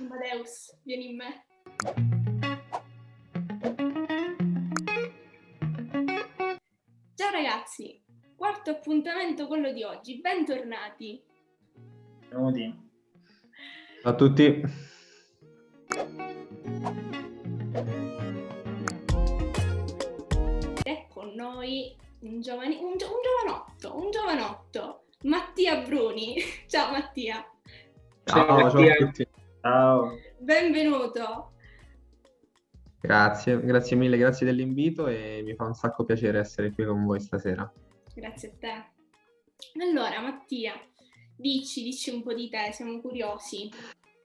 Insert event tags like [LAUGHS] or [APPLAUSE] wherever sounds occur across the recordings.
Amadeus, vieni in me. Ciao ragazzi, quarto appuntamento quello di oggi, bentornati. Benvenuti. Ciao a tutti. È con noi un, giovani- un, gio- un giovanotto, un giovanotto, Mattia Bruni. [LAUGHS] Ciao Mattia, Ciao, Ciao, ciao a Mattia. tutti. Ciao. benvenuto. Grazie, grazie mille, grazie dell'invito e mi fa un sacco piacere essere qui con voi stasera. Grazie a te. Allora Mattia, dici, dici un po' di te, siamo curiosi.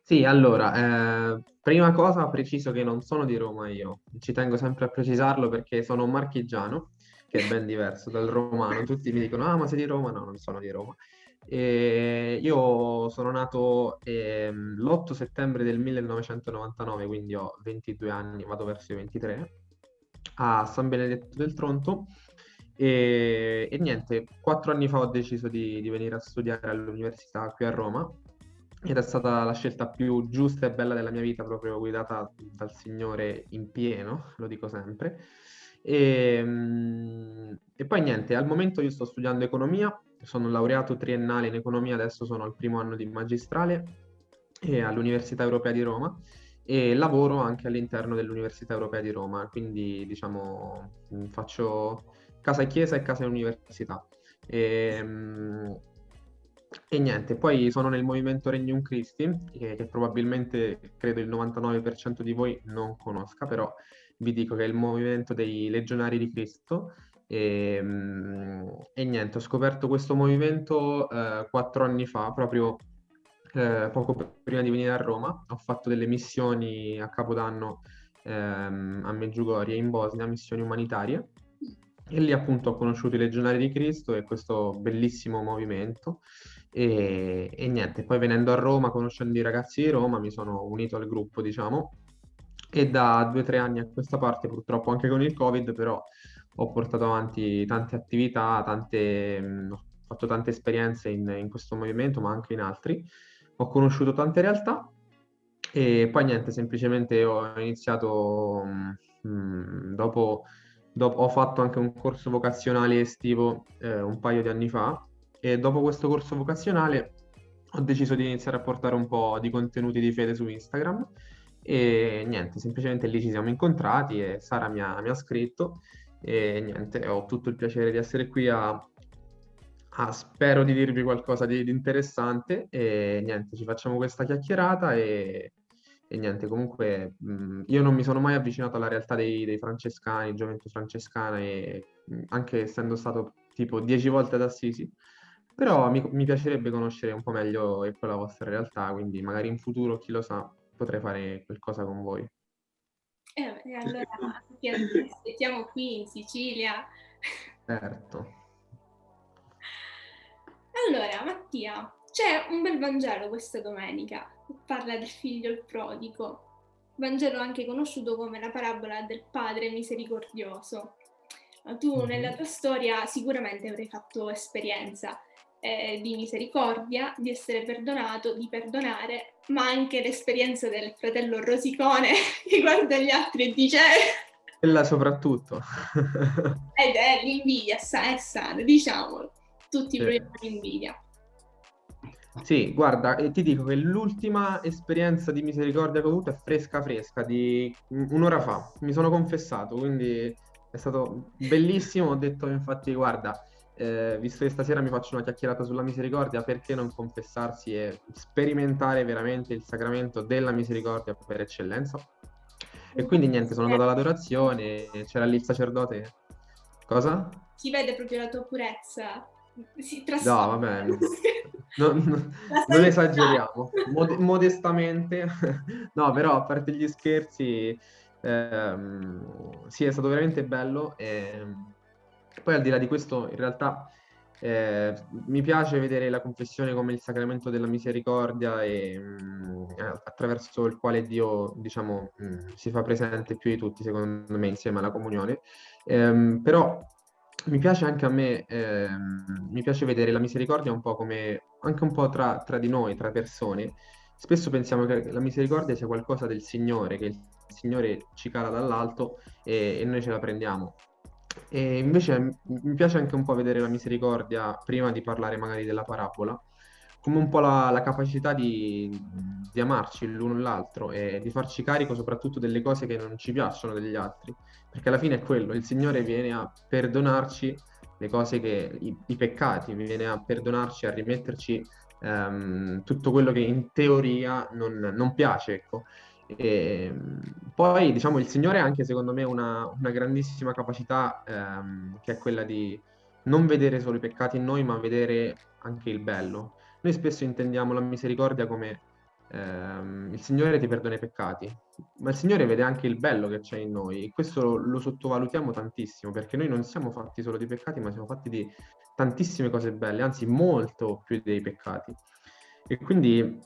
Sì, allora, eh, prima cosa preciso che non sono di Roma io, ci tengo sempre a precisarlo perché sono un marchigiano, che è ben diverso dal romano, tutti mi dicono, ah ma sei di Roma? No, non sono di Roma. E io sono nato ehm, l'8 settembre del 1999, quindi ho 22 anni, vado verso i 23, a San Benedetto del Tronto. E, e niente, quattro anni fa ho deciso di, di venire a studiare all'università qui a Roma ed è stata la scelta più giusta e bella della mia vita, proprio guidata dal Signore in pieno, lo dico sempre. E, mm, e poi niente, al momento io sto studiando economia, sono laureato triennale in economia, adesso sono al primo anno di magistrale all'Università Europea di Roma e lavoro anche all'interno dell'Università Europea di Roma, quindi diciamo mm, faccio casa e chiesa e casa e università. E, mm, e niente, poi sono nel movimento Regnum Christi, che, che probabilmente credo il 99% di voi non conosca, però vi dico che è il movimento dei Legionari di Cristo. E, mm, e niente, ho scoperto questo movimento eh, quattro anni fa, proprio eh, poco prima di venire a Roma. Ho fatto delle missioni a Capodanno ehm, a Medjugorje in Bosnia, missioni umanitarie. E lì appunto ho conosciuto i Legionari di Cristo e questo bellissimo movimento. E, e niente, poi venendo a Roma, conoscendo i ragazzi di Roma, mi sono unito al gruppo, diciamo, e da due o tre anni a questa parte, purtroppo anche con il Covid, però ho portato avanti tante attività, tante, mh, ho fatto tante esperienze in, in questo movimento, ma anche in altri. Ho conosciuto tante realtà e poi niente, semplicemente ho iniziato mh, mh, dopo, dopo- ho fatto anche un corso vocazionale estivo eh, un paio di anni fa e dopo questo corso vocazionale ho deciso di iniziare a portare un po' di contenuti di fede su Instagram e niente, semplicemente lì ci siamo incontrati e Sara mi ha, mi ha scritto e niente, ho tutto il piacere di essere qui a, a- spero di dirvi qualcosa di, di interessante e niente, ci facciamo questa chiacchierata e, e niente, comunque mh, io non mi sono mai avvicinato alla realtà dei, dei francescani, gioventù francescana e mh, anche essendo stato tipo dieci volte ad Assisi, però mi, mi piacerebbe conoscere un po' meglio ecco, la vostra realtà, quindi magari in futuro, chi lo sa, potrei fare qualcosa con voi. Eh, e allora ti aspettiamo qui in Sicilia. Certo. Allora, Mattia, c'è un bel Vangelo questa domenica, che parla del figlio il prodigo. Vangelo anche conosciuto come la parabola del padre misericordioso. Tu Mhm. nella tua storia sicuramente avrai fatto esperienza eh, di misericordia, di essere perdonato, di perdonare, ma anche l'esperienza del fratello rosicone [LAUGHS] che guarda gli altri e dice "Eh, Quella soprattutto. [LAUGHS] ed è l'invidia, sa- è sana, diciamolo. Tutti Sì. proviamo invidia. Sì, guarda, e ti dico che l'ultima esperienza di misericordia che ho avuto è fresca fresca, di un'ora fa. Mi sono confessato, quindi è stato bellissimo. Ho detto infatti, guarda, eh, visto che stasera mi faccio una chiacchierata sulla misericordia, perché non confessarsi e sperimentare veramente il sacramento della misericordia per eccellenza? E quindi niente, sono andato all'adorazione, c'era lì il sacerdote. Cosa? Si vede proprio la tua purezza. Si No, trasforma. vabbè, [LAUGHS] non, non- La non esageriamo, Mod- modestamente. [LAUGHS] No, però a parte gli scherzi, ehm, sì, è stato veramente bello. E poi al di là di questo, in realtà eh, mi piace vedere la confessione come il sacramento della misericordia e mm, eh, attraverso il quale Dio, diciamo, mm, si fa presente più di tutti, secondo me, insieme alla comunione. Ehm, però mi piace anche a me, ehm, mi piace vedere la misericordia un po' come, anche un po' tra, tra di noi, tra persone, spesso pensiamo che la misericordia sia qualcosa del Signore, che il Signore ci cala dall'alto e, e noi ce la prendiamo. E invece mi piace anche un po' vedere la misericordia, prima di parlare magari della parabola, come un po' la, la capacità di, di, amarci l'uno l'altro e di farci carico soprattutto delle cose che non ci piacciono degli altri, perché alla fine è quello, il Signore viene a perdonarci le cose che, i, i peccati, viene a perdonarci, a rimetterci um, tutto quello che in teoria non, non piace, ecco. E, poi, diciamo, il Signore ha anche, secondo me, una, una grandissima capacità ehm, che è quella di non vedere solo i peccati in noi, ma vedere anche il bello. Noi spesso intendiamo la misericordia come ehm, il Signore ti perdona i peccati, ma il Signore vede anche il bello che c'è in noi e questo lo, lo sottovalutiamo tantissimo perché noi non siamo fatti solo di peccati, ma siamo fatti di tantissime cose belle, anzi molto più dei peccati. E quindi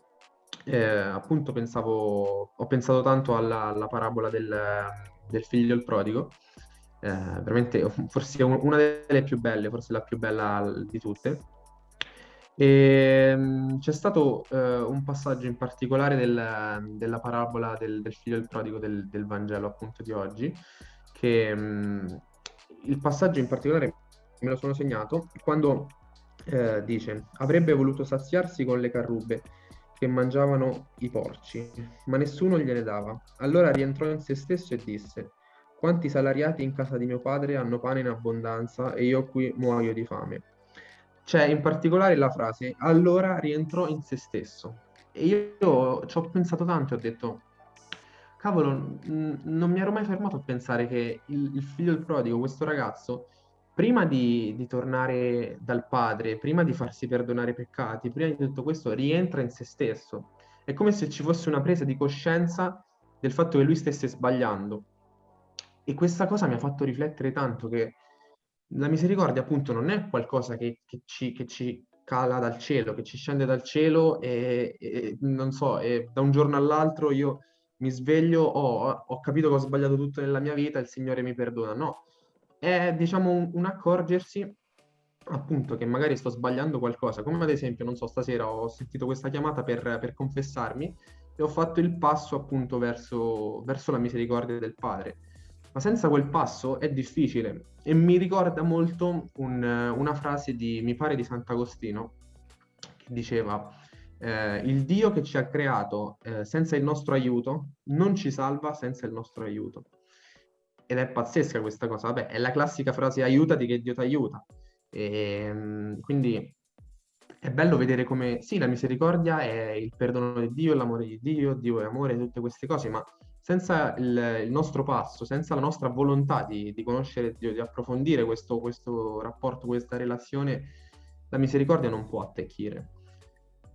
eh, appunto pensavo, ho pensato tanto alla, alla parabola del, del, figlio il prodigo, eh, veramente forse una delle più belle, forse la più bella di tutte. E, ehm, c'è stato eh, un passaggio in particolare del, della parabola del, del, figlio del prodigo del, del, Vangelo appunto di oggi, che mh, mm, il passaggio in particolare me lo sono segnato quando eh, dice avrebbe voluto saziarsi con le carrubbe che mangiavano i porci, ma nessuno gliene dava. Allora rientrò in se stesso e disse, quanti salariati in casa di mio padre hanno pane in abbondanza e io qui muoio di fame. C'è in particolare la frase, allora rientrò in se stesso. E io ci ho pensato tanto e ho detto, cavolo, non mi ero mai fermato a pensare che il, il figlio del prodigo, questo ragazzo, prima di, di, tornare dal padre, prima di farsi perdonare i peccati, prima di tutto questo, rientra in se stesso. È come se ci fosse una presa di coscienza del fatto che lui stesse sbagliando. E questa cosa mi ha fatto riflettere tanto che la misericordia appunto non è qualcosa che, che, ci, che ci, cala dal cielo, che ci scende dal cielo e, e non so, e da un giorno all'altro io mi sveglio, oh, ho capito che ho sbagliato tutto nella mia vita, il Signore mi perdona. No, è diciamo un, un accorgersi appunto che magari sto sbagliando qualcosa, come ad esempio, non so, stasera ho sentito questa chiamata per, per confessarmi e ho fatto il passo appunto verso, verso, la misericordia del Padre. Ma senza quel passo è difficile e mi ricorda molto un, una frase di, mi pare, di Sant'Agostino che diceva eh, il Dio che ci ha creato eh, senza il nostro aiuto non ci salva senza il nostro aiuto ed è pazzesca questa cosa. Vabbè, è la classica frase aiutati che Dio ti aiuta. E, ehm, quindi è bello vedere come, sì, la misericordia è il perdono di Dio, l'amore di Dio, Dio è amore, tutte queste cose, ma senza il, il nostro passo, senza la nostra volontà di, di conoscere Dio, di approfondire questo, questo rapporto, questa relazione, la misericordia non può attecchire.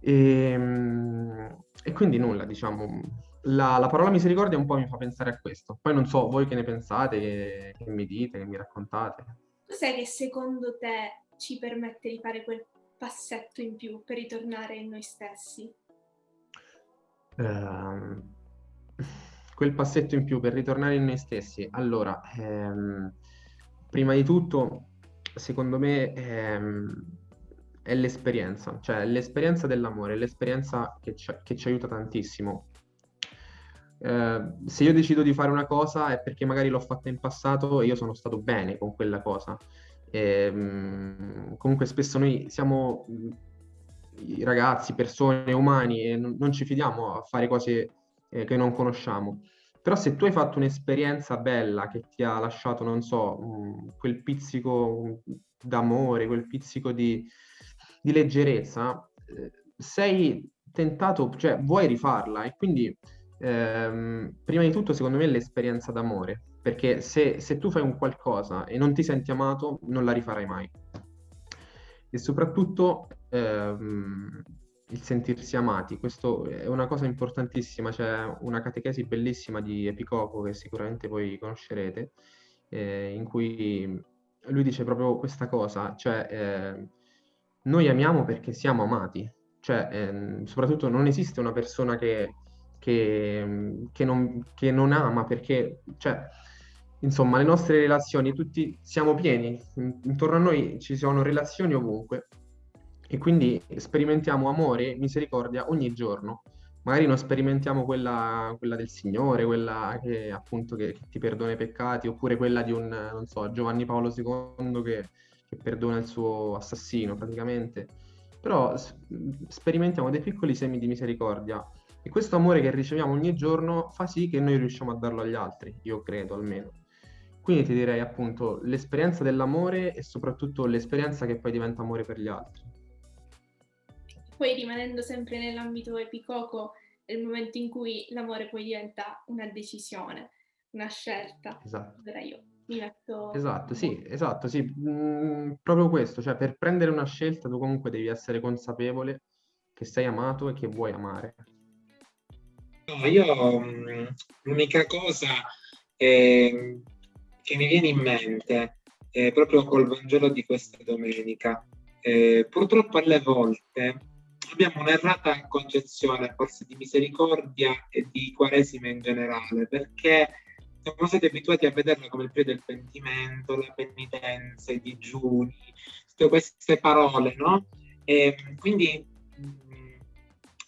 E, ehm, e quindi nulla, diciamo, la, la, parola misericordia un po' mi fa pensare a questo. Poi non so voi che ne pensate, che, che mi dite, che mi raccontate. Cos'è che secondo te ci permette di fare quel passetto in più per ritornare in noi stessi? Uh, quel passetto in più per ritornare in noi stessi. Allora, ehm, prima di tutto, secondo me, ehm, è l'esperienza, cioè l'esperienza dell'amore, l'esperienza che ci, che ci aiuta tantissimo eh, se io decido di fare una cosa è perché magari l'ho fatta in passato e io sono stato bene con quella cosa. E, mh, mm, comunque spesso noi siamo mm, ragazzi, persone, umani e non, ci fidiamo a fare cose eh, che non conosciamo. Però se tu hai fatto un'esperienza bella che ti ha lasciato, non so, mm, quel pizzico d'amore, quel pizzico di, di leggerezza, eh, sei tentato, cioè vuoi rifarla e quindi ehm, prima di tutto secondo me è l'esperienza d'amore, perché se, se, tu fai un qualcosa e non ti senti amato, non la rifarai mai. E soprattutto ehm, il sentirsi amati, questo è una cosa importantissima, c'è una catechesi bellissima di Epicopo che sicuramente voi conoscerete, eh, in cui lui dice proprio questa cosa, cioè eh, noi amiamo perché siamo amati, cioè eh, soprattutto non esiste una persona che che, che, non, che non ama perché, cioè, insomma, le nostre relazioni, tutti siamo pieni, intorno a noi ci sono relazioni ovunque e quindi sperimentiamo amore, misericordia ogni giorno. magari non sperimentiamo quella, quella del Signore, quella che appunto che, che, ti perdona i peccati, oppure quella di un, non so, Giovanni Paolo II che, che perdona il suo assassino praticamente. Però sperimentiamo dei piccoli semi di misericordia e questo amore che riceviamo ogni giorno fa sì che noi riusciamo a darlo agli altri, io credo almeno. Quindi ti direi appunto l'esperienza dell'amore e soprattutto l'esperienza che poi diventa amore per gli altri. Poi rimanendo sempre nell'ambito epicoco, è il momento in cui l'amore poi diventa una decisione, una scelta. Esatto. Allora io mi metto... Esatto, sì, esatto, sì. Mm, proprio questo, cioè per prendere una scelta tu comunque devi essere consapevole che sei amato e che vuoi amare. No, io mm, l'unica cosa eh, che mi viene in mente è proprio col Vangelo di questa domenica. Eh, purtroppo alle volte abbiamo un'errata concezione forse di misericordia e di quaresima in generale, perché siamo stati abituati a vederla come il periodo del pentimento, la penitenza, i digiuni, tutte queste parole, no? E quindi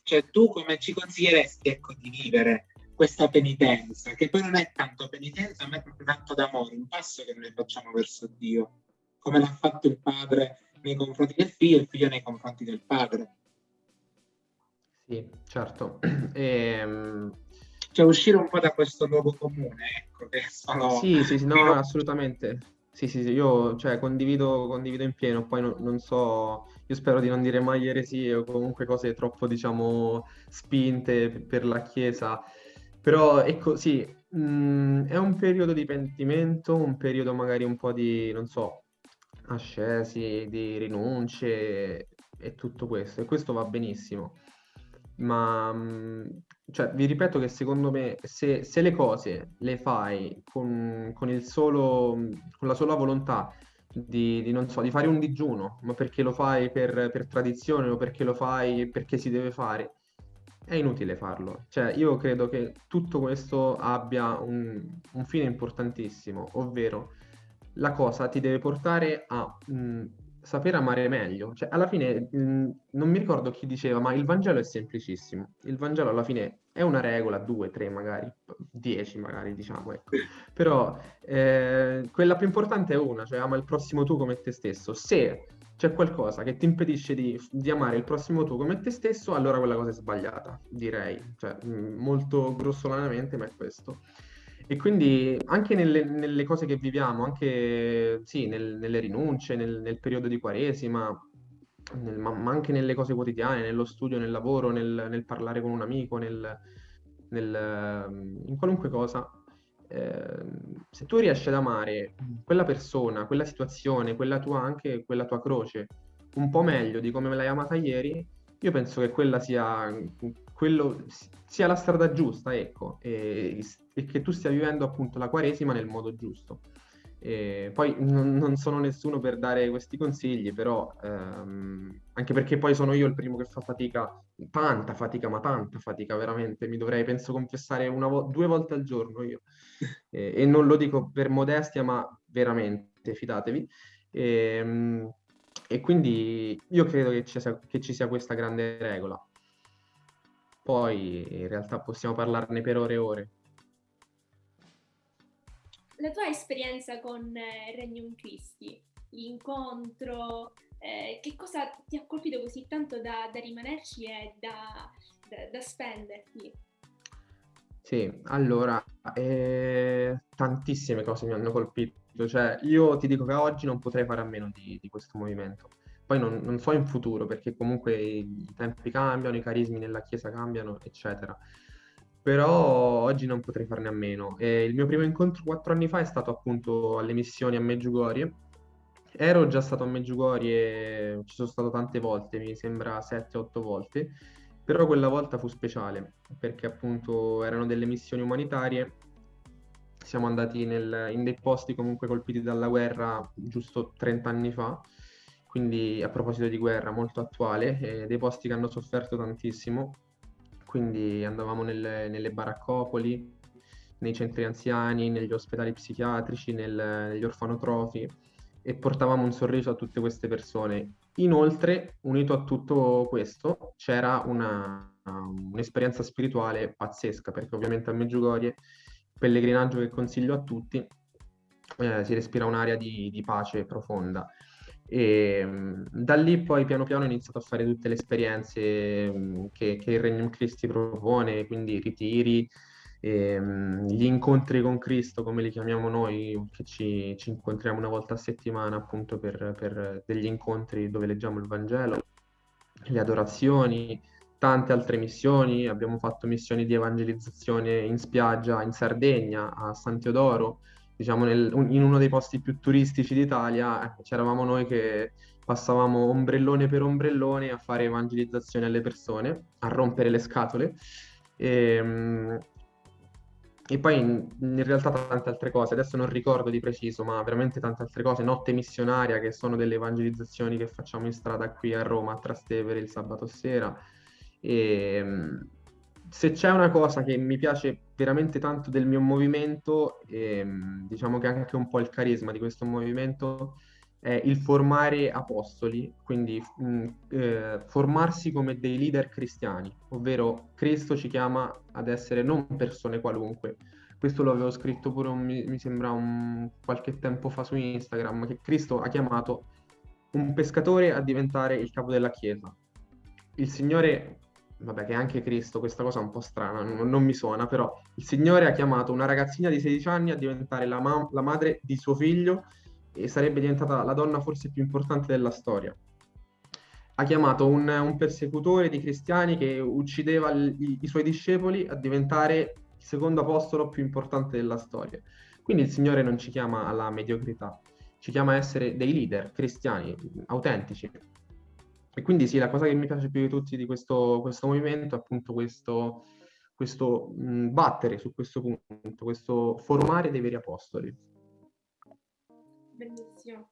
cioè, tu come ci consiglieresti ecco, di vivere questa penitenza, che poi non è tanto penitenza, ma è proprio tanto d'amore, un passo che noi facciamo verso Dio, come l'ha fatto il padre nei confronti del figlio e il figlio nei confronti del padre. Sì, certo. E, [CLEARS THROAT] ehm, cioè uscire un po' da questo luogo comune, ecco, che sono... Sì, sì, sì, no, [LAUGHS] assolutamente. Sì, sì, sì, io cioè, condivido, condivido in pieno, poi non, non so, io spero di non dire mai eresie o comunque cose troppo, diciamo, spinte per la Chiesa, però ecco, sì, mh, mm, è un periodo di pentimento, un periodo magari un po' di, non so, ascesi, di rinunce e tutto questo, e questo va benissimo. Ma mm, cioè, vi ripeto che secondo me se, se le cose le fai con, con, solo, con la sola volontà di, di, non so, di fare un digiuno, ma perché lo fai per, per tradizione o perché lo fai perché si deve fare, è inutile farlo. Cioè, io credo che tutto questo abbia un, un fine importantissimo, ovvero la cosa ti deve portare a mh, mm, saper amare meglio. Cioè, alla fine, mm, non mi ricordo chi diceva, ma il Vangelo è semplicissimo. Il Vangelo alla fine è una regola, due, tre magari, dieci magari, diciamo, ecco. Però eh, quella più importante è una, cioè ama il prossimo tu come te stesso. Se c'è qualcosa che ti impedisce di, di, amare il prossimo tu come te stesso, allora quella cosa è sbagliata, direi. Cioè, mm, molto grossolanamente, ma è questo. E quindi anche nelle, nelle cose che viviamo, anche sì, nel, nelle rinunce, nel, nel, periodo di Quaresima, nel, ma, ma, anche nelle cose quotidiane, nello studio, nel lavoro, nel, parlare con un amico, nel, in qualunque cosa, eh, se tu riesci ad amare quella persona, quella situazione, quella tua anche quella tua croce, un po' meglio di come me l'hai amata ieri, io penso che quella sia, quello, sia la strada giusta, ecco, e, e, che tu stia vivendo appunto la Quaresima nel modo giusto. E poi non, non, sono nessuno per dare questi consigli, però ehm, anche perché poi sono io il primo che fa fatica, tanta fatica, ma tanta fatica veramente, mi dovrei penso confessare vo- due volte al giorno io. [LAUGHS] E, e, non lo dico per modestia, ma veramente, fidatevi. E, ehm, e quindi io credo che ci, sia, che ci sia questa grande regola. Poi in realtà possiamo parlarne per ore e ore. La tua esperienza con eh, Regnum Christi, l'incontro, eh, che cosa ti ha colpito così tanto da, da rimanerci e da, da, da spenderti? Sì, allora, eh, tantissime cose mi hanno colpito cioè io ti dico che oggi non potrei fare a meno di, di questo movimento. Poi non, non, so in futuro, perché comunque i tempi cambiano, i carismi nella Chiesa cambiano, eccetera. Però oggi non potrei farne a meno. E il mio primo incontro quattro anni fa è stato appunto alle missioni a Meggiugorie. Ero già stato a Meggiugorie, ci sono stato tante volte, mi sembra 7-8 volte, però quella volta fu speciale, perché appunto erano delle missioni umanitarie siamo andati nel, in dei posti comunque colpiti dalla guerra giusto 30 anni fa, quindi a proposito di guerra molto attuale, eh, dei posti che hanno sofferto tantissimo, quindi andavamo nelle, nelle baraccopoli, nei centri anziani, negli ospedali psichiatrici, nel, negli orfanotrofi e portavamo un sorriso a tutte queste persone. Inoltre, unito a tutto questo, c'era una, un'esperienza spirituale pazzesca, perché ovviamente a Meggiugorie, pellegrinaggio che consiglio a tutti, eh, si respira un'area di, di pace profonda. E da lì poi piano piano ho iniziato a fare tutte le esperienze che, che il Regnum Christi propone, quindi ritiri, e, gli incontri con Cristo, come li chiamiamo noi, che ci, ci incontriamo una volta a settimana appunto per, per, degli incontri dove leggiamo il Vangelo, le adorazioni, tante altre missioni, abbiamo fatto missioni di evangelizzazione in spiaggia in Sardegna, a San Teodoro, diciamo nel, in uno dei posti più turistici d'Italia, eh, c'eravamo noi che passavamo ombrellone per ombrellone a fare evangelizzazione alle persone, a rompere le scatole. E, ehm, e poi in, in, realtà tante altre cose, adesso non ricordo di preciso, ma veramente tante altre cose, notte missionaria che sono delle evangelizzazioni che facciamo in strada qui a Roma, a Trastevere il sabato sera. E, ehm, se c'è una cosa che mi piace veramente tanto del mio movimento, ehm, diciamo che anche un po' il carisma di questo movimento, è il formare apostoli, quindi mh, eh, formarsi come dei leader cristiani, ovvero Cristo ci chiama ad essere non persone qualunque. Questo lo avevo scritto pure, un, mi sembra, un, qualche tempo fa su Instagram, che Cristo ha chiamato un pescatore a diventare il capo della Chiesa. Il Signore vabbè che anche Cristo, questa cosa è un po' strana, non, non, mi suona, però il Signore ha chiamato una ragazzina di 16 anni a diventare la, ma- la madre di suo figlio e sarebbe diventata la donna forse più importante della storia. Ha chiamato un, un persecutore di cristiani che uccideva il, i, i suoi discepoli a diventare il secondo apostolo più importante della storia. Quindi il Signore non ci chiama alla mediocrità, ci chiama a essere dei leader cristiani autentici, e quindi sì, la cosa che mi piace più di tutti di questo, questo movimento è appunto questo, questo mh, battere su questo punto, questo formare dei veri apostoli. Bellissimo.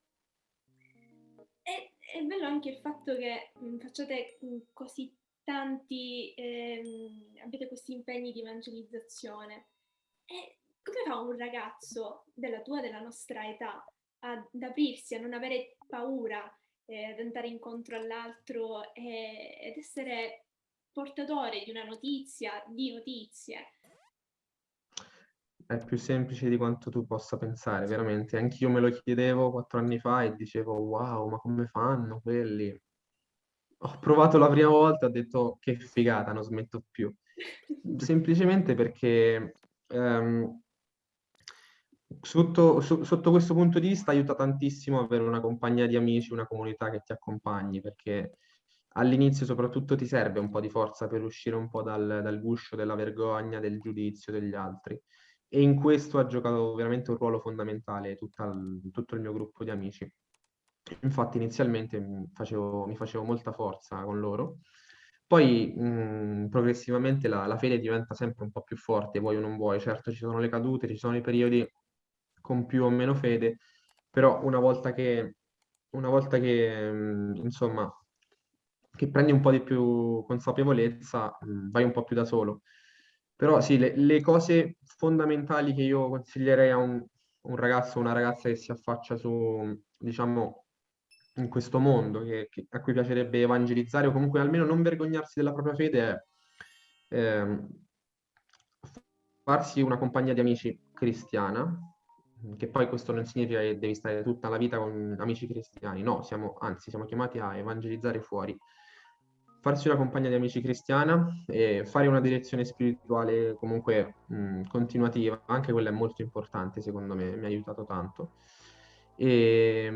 E, è bello anche il fatto che mh, facciate mh, così tanti, ehm, avete questi impegni di evangelizzazione. E come fa un ragazzo della tua, della nostra età, ad aprirsi, a non avere paura eh, ad andare incontro all'altro e, ed essere portatore di una notizia, di notizie. È più semplice di quanto tu possa pensare, veramente. Anch'io me lo chiedevo quattro anni fa e dicevo, wow, ma come fanno quelli? Ho provato la prima volta, ho detto che figata, non smetto più. [LAUGHS] Semplicemente perché um, Sotto, so, sotto, questo punto di vista aiuta tantissimo avere una compagnia di amici, una comunità che ti accompagni, perché all'inizio soprattutto ti serve un po' di forza per uscire un po' dal, dal guscio della vergogna, del giudizio degli altri. E in questo ha giocato veramente un ruolo fondamentale il, tutto il mio gruppo di amici. Infatti inizialmente mi facevo, mi facevo molta forza con loro, poi mh, progressivamente la, la, fede diventa sempre un po' più forte, vuoi o non vuoi. Certo ci sono le cadute, ci sono i periodi con più o meno fede, però una volta che, una volta che insomma, che prendi un po' di più consapevolezza, vai un po' più da solo. Però sì, le, le cose fondamentali che io consiglierei a un, un ragazzo o una ragazza che si affaccia su, diciamo, in questo mondo, che, che, a cui piacerebbe evangelizzare o comunque almeno non vergognarsi della propria fede, è eh, farsi una compagnia di amici cristiana, che poi questo non significa che devi stare tutta la vita con amici cristiani, no, siamo, anzi siamo chiamati a evangelizzare fuori. Farsi una compagnia di amici cristiana e fare una direzione spirituale comunque mh, continuativa, anche quella è molto importante secondo me, mi ha aiutato tanto. E,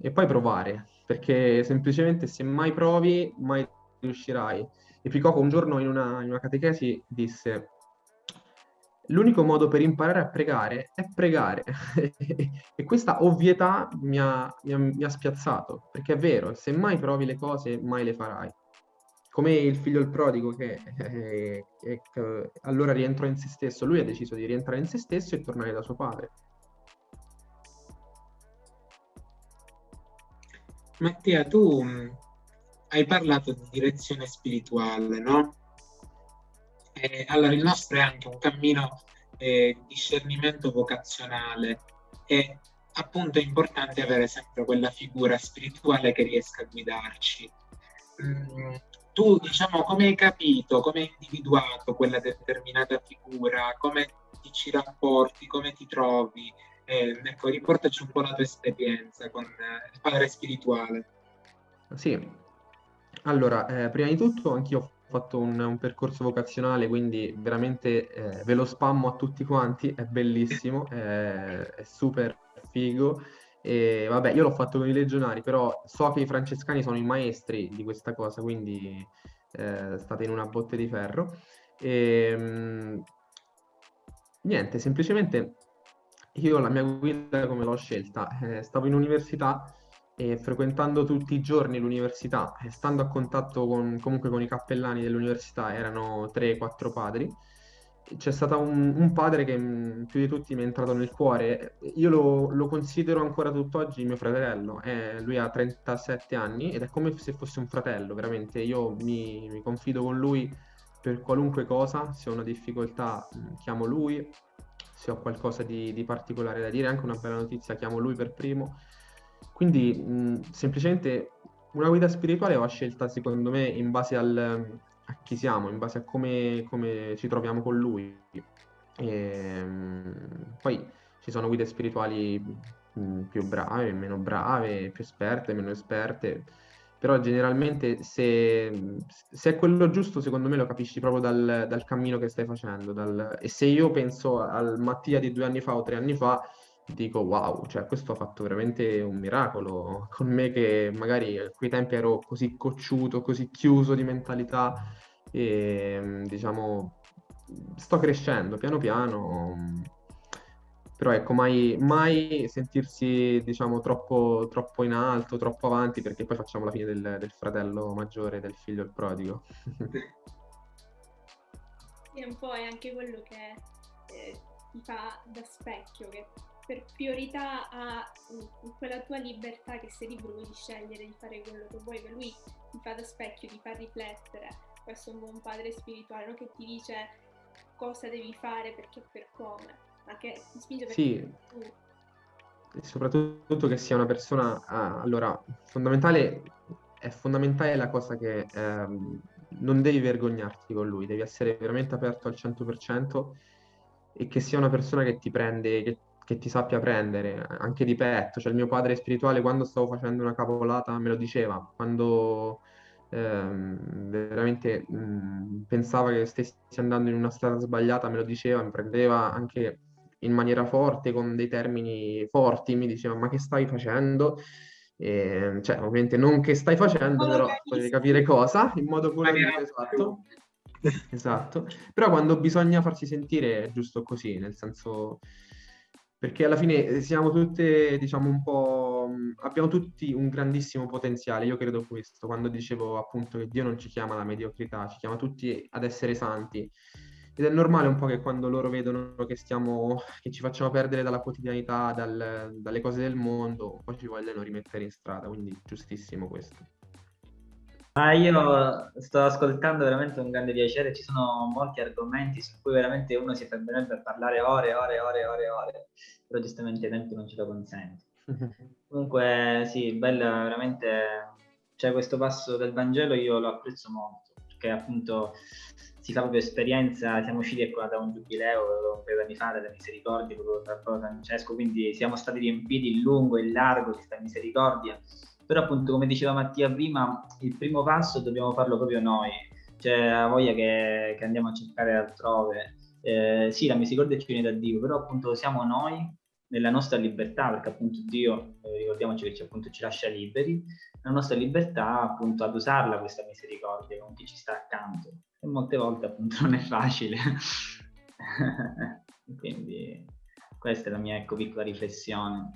e poi provare, perché semplicemente se mai provi, mai riuscirai. E Picoco un giorno in una, in una catechesi disse l'unico modo per imparare a pregare è pregare. [LAUGHS] e questa ovvietà mi ha, mi, ha, mi ha, spiazzato, perché è vero, se mai provi le cose, mai le farai. Come il figlio il prodigo che eh, eh, allora rientrò in se stesso, lui ha deciso di rientrare in se stesso e tornare da suo padre. Mattia, tu mm, hai parlato di direzione spirituale, no? Eh, allora, il nostro è anche un cammino eh, di discernimento vocazionale e appunto è importante avere sempre quella figura spirituale che riesca a guidarci. Mm, tu diciamo come hai capito, come hai individuato quella determinata figura, come ti ci rapporti, come ti trovi? Eh, ecco, riportaci un po' la tua esperienza con eh, il padre spirituale. Sì, allora, eh, prima di tutto anch'io fatto un, un percorso vocazionale, quindi veramente eh, ve lo spammo a tutti quanti, è bellissimo, [LAUGHS] è, è super figo. E vabbè, io l'ho fatto con i legionari, però so che i francescani sono i maestri di questa cosa, quindi eh, state in una botte di ferro. E, mh, niente, semplicemente io la mia guida come l'ho scelta? Eh, stavo in università e frequentando tutti i giorni l'università e stando a contatto con, comunque con i cappellani dell'università, erano 3-4 padri, c'è stato un, un, padre che più di tutti mi è entrato nel cuore. Io lo, lo considero ancora tutt'oggi mio fratello. Eh, lui ha 37 anni ed è come se fosse un fratello, veramente. Io mi, mi confido con lui per qualunque cosa. Se ho una difficoltà, chiamo lui. Se ho qualcosa di, di particolare da dire, anche una bella notizia, chiamo lui per primo. Quindi mh, semplicemente una guida spirituale va scelta secondo me in base al, a chi siamo, in base a come, come ci troviamo con lui. E, mh, poi ci sono guide spirituali mh, più brave, meno brave, più esperte, meno esperte, però generalmente se, se, è quello giusto secondo me lo capisci proprio dal, dal cammino che stai facendo. Dal, e se io penso al Mattia di due anni fa o tre anni fa, dico wow, cioè questo ha fatto veramente un miracolo [LAUGHS] con me che magari a quei tempi ero così cocciuto, così chiuso di mentalità e diciamo sto crescendo piano piano però ecco mai, mai sentirsi diciamo troppo, troppo, in alto, troppo avanti perché poi facciamo la fine del, del fratello maggiore del figlio il prodigo. E un po' è anche quello che eh, ti fa da specchio che per priorità a quella tua libertà che sei libero di scegliere di fare quello che vuoi, che lui ti fa da specchio, ti fa riflettere. Questo è un buon padre spirituale, non che ti dice cosa devi fare perché per come, ma che ti spinge perché sì. tu. E soprattutto che sia una persona, ah, allora, fondamentale, è fondamentale la cosa che ehm, non devi vergognarti con lui, devi essere veramente aperto al 100% e che sia una persona che ti prende, che che ti sappia prendere, anche di petto. Cioè il mio padre spirituale quando stavo facendo una cavolata me lo diceva, quando ehm, veramente mh, pensava che stessi andando in una strada sbagliata me lo diceva, mi prendeva anche in maniera forte, con dei termini forti, mi diceva ma che stai facendo? E, cioè ovviamente non che stai facendo, però potete capire cosa, in modo colorito, esatto. [LAUGHS] esatto. Però quando bisogna farsi sentire è giusto così, nel senso perché alla fine eh, siamo tutte, diciamo, un po'... Abbiamo tutti un grandissimo potenziale, io credo questo, quando dicevo appunto che Dio non ci chiama alla mediocrità, ci chiama tutti ad essere santi. Ed è normale un po' che quando loro vedono che stiamo, che ci facciamo perdere dalla quotidianità, dal, dalle cose del mondo, poi ci vogliono rimettere in strada, quindi giustissimo questo. Ah, io sto ascoltando veramente un grande piacere, ci sono molti argomenti su cui veramente uno si fermerebbe a parlare ore, ore, ore, ore, ore, però giustamente i tempi non ce lo consente. [LAUGHS] Comunque sì, bella veramente, cioè questo passo del Vangelo io lo apprezzo molto, perché appunto si fa proprio esperienza, siamo usciti ecco, da un giubileo un paio di anni fa della misericordia, proprio Papa Francesco, quindi siamo stati riempiti in lungo e in largo di questa misericordia però appunto come diceva Mattia prima, il primo passo dobbiamo farlo proprio noi, cioè la voglia che, che andiamo a cercare altrove. Eh, sì, la misericordia ci viene da Dio, però appunto siamo noi nella nostra libertà, perché appunto Dio, eh, ricordiamoci che ci, appunto ci lascia liberi, la nostra libertà appunto ad usarla questa misericordia con chi ci sta accanto. E molte volte appunto non è facile. [LAUGHS] Quindi questa è la mia ecco, piccola riflessione.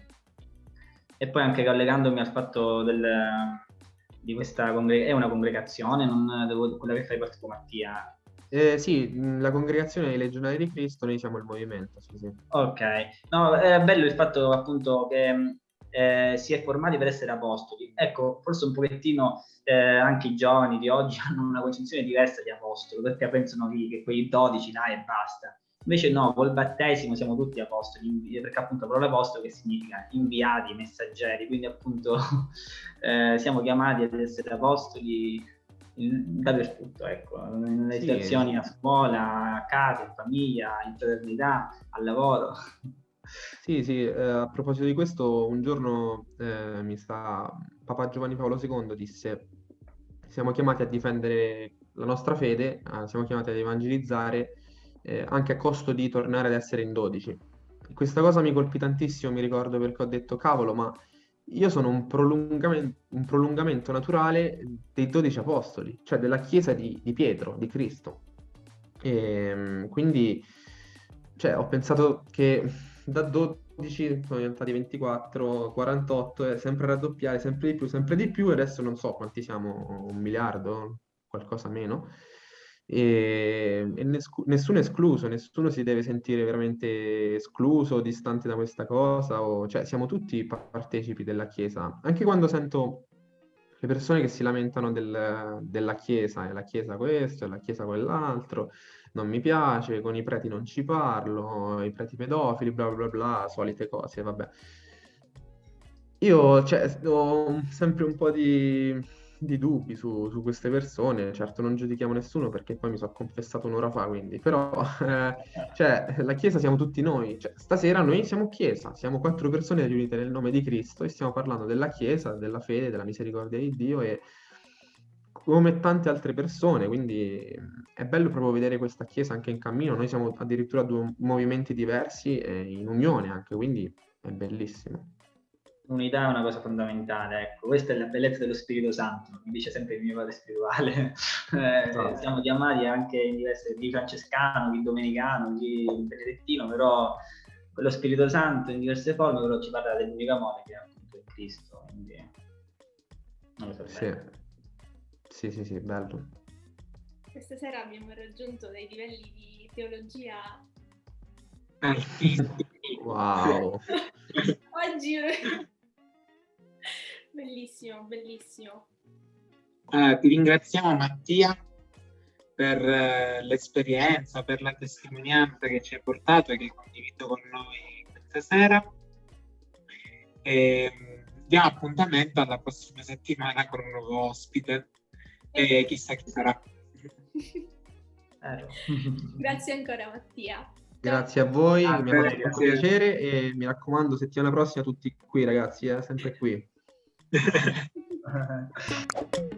E poi anche collegandomi al fatto del, di questa congregazione, è una congregazione, non devo, quella che fai parte tu Mattia? Eh, sì, la congregazione dei legionari di Cristo, noi siamo il movimento, sì, sì. Ok, no, è bello il fatto appunto che eh, si è formati per essere apostoli. Ecco, forse un pochettino eh, anche i giovani di oggi [LAUGHS] hanno una concezione diversa di apostolo, perché pensano che, che quei 12 là e basta. Invece no, col battesimo siamo tutti apostoli, perché appunto la parola apostolo che significa inviati, messaggeri, quindi appunto [LAUGHS] eh, siamo chiamati ad essere apostoli in- dappertutto, ecco, nelle Sì. situazioni a scuola, a casa, in famiglia, in fraternità, al lavoro. Sì, sì, eh, a proposito di questo, un giorno eh, mi sta Papa Giovanni Paolo II disse: Siamo chiamati a difendere la nostra fede, eh, siamo chiamati ad evangelizzare eh, anche a costo di tornare ad essere in dodici. Questa cosa mi colpì tantissimo, mi ricordo perché ho detto: Cavolo, ma io sono un prolungamen- un prolungamento naturale dei dodici apostoli, cioè della Chiesa di, di Pietro, di Cristo. E, quindi, cioè, ho pensato che da 12 sono diventati 24, 48, è sempre raddoppiare, sempre di più, sempre di più, e adesso non so quanti siamo, un miliardo, qualcosa meno. E, e nescu- nessuno è escluso, nessuno si deve sentire veramente escluso, distante da questa cosa, o- cioè siamo tutti pa- partecipi della Chiesa. Anche quando sento le persone che si lamentano del- della Chiesa, è la Chiesa questo, è la Chiesa quell'altro, non mi piace, con i preti non ci parlo, i preti pedofili, bla bla bla, solite cose, vabbè. Io, cioè, ho sempre un po' di, di dubbi su, su queste persone, certo non giudichiamo nessuno perché poi mi sono confessato un'ora fa, quindi, però, [LAUGHS] eh, cioè, la Chiesa siamo tutti noi, cioè, stasera noi siamo Chiesa, siamo quattro persone riunite nel nome di Cristo e stiamo parlando della Chiesa, della fede, della misericordia di Dio e come tante altre persone, quindi è bello proprio vedere questa Chiesa anche in cammino, noi siamo addirittura due movimenti diversi e in unione anche, quindi è bellissimo. L'unità è una cosa fondamentale, ecco, questa è la bellezza dello Spirito Santo, mi dice sempre il mio padre spirituale. [LAUGHS] Eh, Esatto. siamo chiamati anche in diverse, chi francescano, chi domenicano, chi benedettino, però lo Spirito Santo in diverse forme però ci parla dell'unico amore che è appunto il Cristo, quindi non lo so Sì, sì, sì, sì, bello. Questa sera abbiamo raggiunto dei livelli di teologia. Altissimi. Wow. [LAUGHS] Oggi bellissimo, bellissimo. Ah, ti ringraziamo Mattia per eh, l'esperienza, per la testimonianza che ci hai portato e che hai condiviso con noi questa sera. E, mm, diamo appuntamento alla prossima settimana con un nuovo ospite e chissà chi sarà. Vero. [LAUGHS] Grazie ancora Mattia. Grazie a voi, Ah, mi ha fatto grazie. piacere e mi raccomando, settimana prossima tutti qui ragazzi, eh, sempre qui. Uh-huh. [LAUGHS] [LAUGHS] [LAUGHS]